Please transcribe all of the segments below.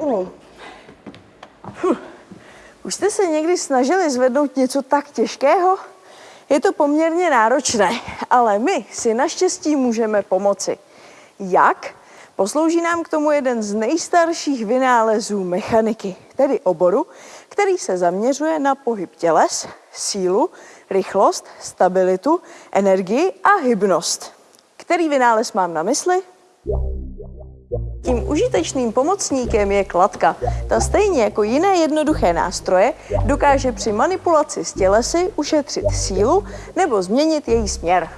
Ulej. Huh. Už jste se někdy snažili zvednout něco tak těžkého? Je to poměrně náročné, ale my si naštěstí můžeme pomoci. Jak? Poslouží nám k tomu jeden z nejstarších vynálezů mechaniky, tedy oboru, který se zaměřuje na pohyb těles, sílu, rychlost, stabilitu, energii a hybnost. Který vynález mám na mysli? Tím užitečným pomocníkem je kladka. Ta stejně jako jiné jednoduché nástroje dokáže při manipulaci s tělesy ušetřit sílu nebo změnit její směr.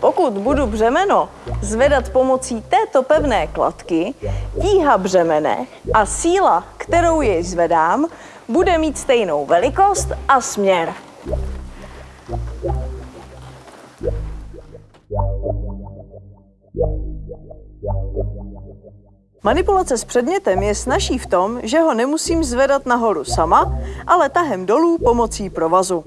Pokud budu břemeno zvedat pomocí této pevné kladky, tíha břemene a síla, kterou jej zvedám, bude mít stejnou velikost a směr. Manipulace s předmětem je snažší v tom, že ho nemusím zvedat nahoru sama, ale tahem dolů pomocí provazu.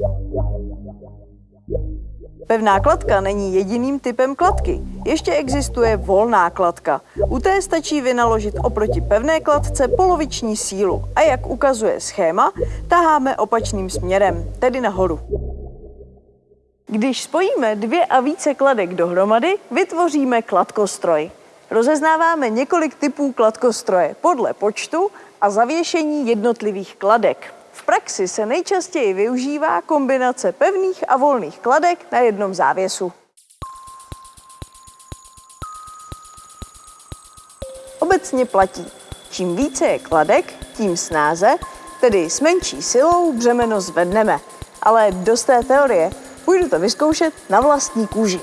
Pevná kladka není jediným typem kladky. Ještě existuje volná kladka. U té stačí vynaložit oproti pevné kladce poloviční sílu a jak ukazuje schéma, taháme opačným směrem, tedy nahoru. Když spojíme dvě a více kladek dohromady, vytvoříme kladkostroj. Rozeznáváme několik typů kladkostroje podle počtu a zavěšení jednotlivých kladek. V praxi se nejčastěji využívá kombinace pevných a volných kladek na jednom závěsu. Obecně platí, čím více je kladek, tím snáze, tedy s menší silou břemeno zvedneme. Ale dost té teorie, půjdu to vyzkoušet na vlastní kůži.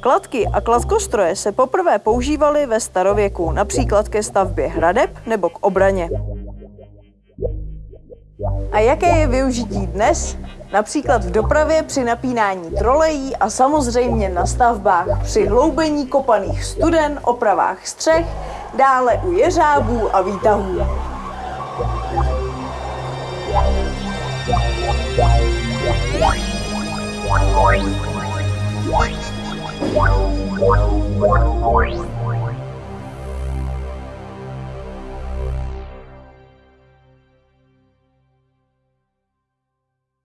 Kladky a kladkostroje se poprvé používaly ve starověku, například ke stavbě hradeb nebo k obraně. A jaké je využití dnes? Například v dopravě při napínání trolejí a samozřejmě na stavbách při hloubení kopaných studen, opravách střech, dále u jeřábů a výtahů.